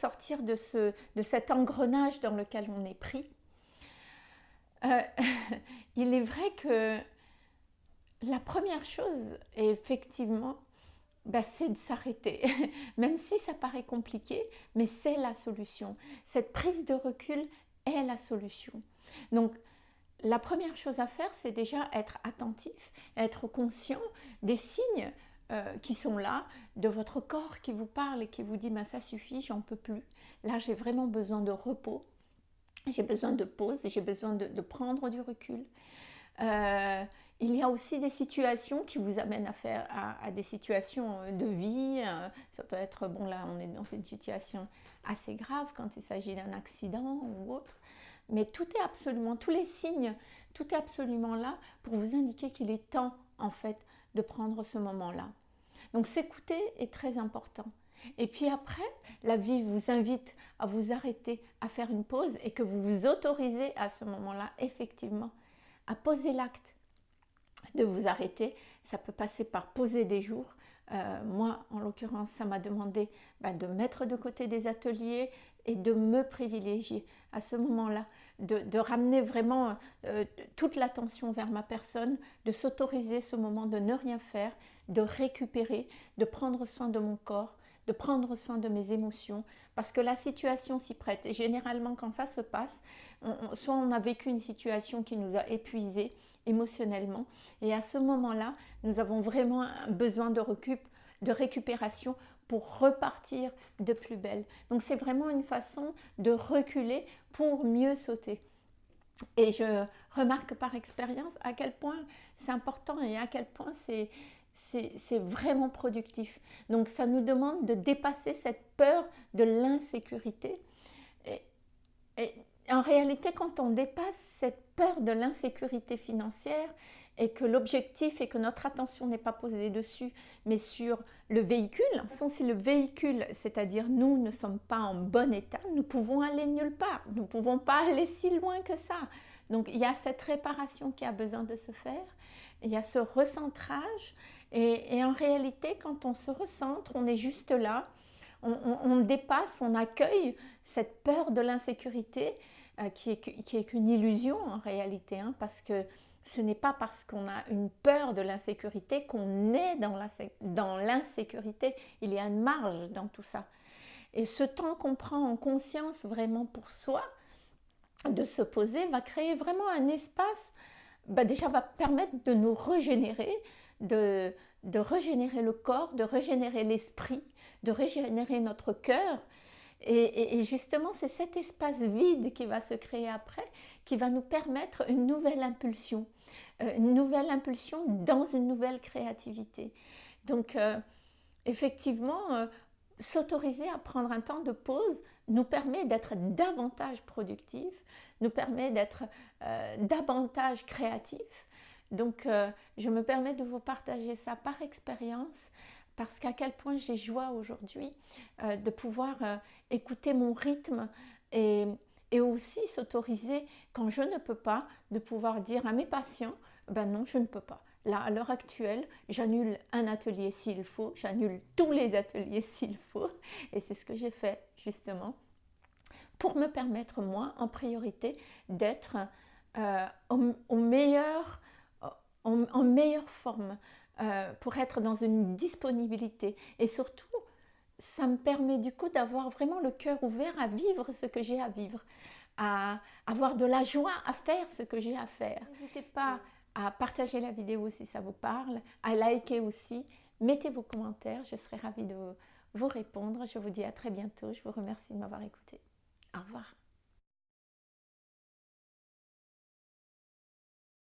sortir de, ce, de cet engrenage dans lequel on est pris. Euh, il est vrai que la première chose, effectivement, bah, c'est de s'arrêter, même si ça paraît compliqué, mais c'est la solution. Cette prise de recul est la solution. Donc, la première chose à faire, c'est déjà être attentif, être conscient des signes euh, qui sont là, de votre corps qui vous parle et qui vous dit bah, ça suffit, j'en peux plus. Là, j'ai vraiment besoin de repos, j'ai besoin de pause, j'ai besoin de, prendre du recul. Euh, il y a aussi des situations qui vous amènent à faire à, des situations de vie. Euh, ça peut être, bon là on est dans une situation assez grave quand il s'agit d'un accident ou autre. Mais tout est absolument, tous les signes, tout est absolument là pour vous indiquer qu'il est temps en fait de prendre ce moment-là. Donc s'écouter est très important. Et puis après, la vie vous invite à vous arrêter, à faire une pause et que vous vous autorisez à ce moment-là, effectivement, à poser l'acte de vous arrêter. Ça peut passer par poser des jours. Euh, moi, en l'occurrence, ça m'a demandé bah, de mettre de côté des ateliers et de me privilégier à ce moment-là, de, ramener vraiment euh, toute l'attention vers ma personne, de s'autoriser ce moment de ne rien faire, de récupérer, de prendre soin de mon corps, de prendre soin de mes émotions, parce que la situation s'y prête. Et généralement, quand ça se passe, soit on a vécu une situation qui nous a épuisés émotionnellement, et à ce moment-là, nous avons vraiment besoin de, de récupération pour repartir de plus belle. Donc c'est vraiment une façon de reculer pour mieux sauter. Et je remarque par expérience à quel point c'est important et à quel point c'est c'est vraiment productif. Donc ça nous demande de dépasser cette peur de l'insécurité. Et, en réalité, quand on dépasse cette peur de l'insécurité financière et que l'objectif est que notre attention n'est pas posée dessus, mais sur le véhicule, si le véhicule, c'est-à-dire nous, ne sommes pas en bon état, nous pouvons aller nulle part. Nous ne pouvons pas aller si loin que ça. Donc il y a cette réparation qui a besoin de se faire. Il y a ce recentrage et, en réalité, quand on se recentre, on est juste là, on, dépasse, on accueille cette peur de l'insécurité euh, qui est qu'une illusion en réalité, hein, parce que ce n'est pas parce qu'on a une peur de l'insécurité qu'on est dans l'insécurité. Il y a une marge dans tout ça. Et ce temps qu'on prend en conscience vraiment pour soi, de se poser, va créer vraiment un espace, bah déjà va permettre de nous régénérer, de, de régénérer le corps, de régénérer l'esprit, de régénérer notre cœur. Et, justement, c'est cet espace vide qui va se créer après, qui va nous permettre une nouvelle impulsion, euh, une nouvelle impulsion dans une nouvelle créativité. Donc, euh, effectivement, euh, s'autoriser à prendre un temps de pause nous permet d'être davantage productif, nous permet d'être davantage créatif, donc, je me permets de vous partager ça par expérience parce qu'à quel point j'ai joie aujourd'hui euh, de pouvoir euh, écouter mon rythme et, aussi s'autoriser quand je ne peux pas, de pouvoir dire à mes patients, ben non, je ne peux pas. Là, à l'heure actuelle, j'annule un atelier s'il faut, j'annule tous les ateliers s'il faut, et c'est ce que j'ai fait justement pour me permettre, moi, en priorité, d'être meilleur en, meilleure forme, euh, pour être dans une disponibilité. Et surtout, ça me permet du coup d'avoir vraiment le cœur ouvert à vivre ce que j'ai à vivre, à avoir de la joie à faire ce que j'ai à faire. N'hésitez pas à partager la vidéo si ça vous parle, à liker aussi, mettez vos commentaires, je serai ravie de vous répondre. Je vous dis à très bientôt, je vous remercie de m'avoir écouté. Au revoir.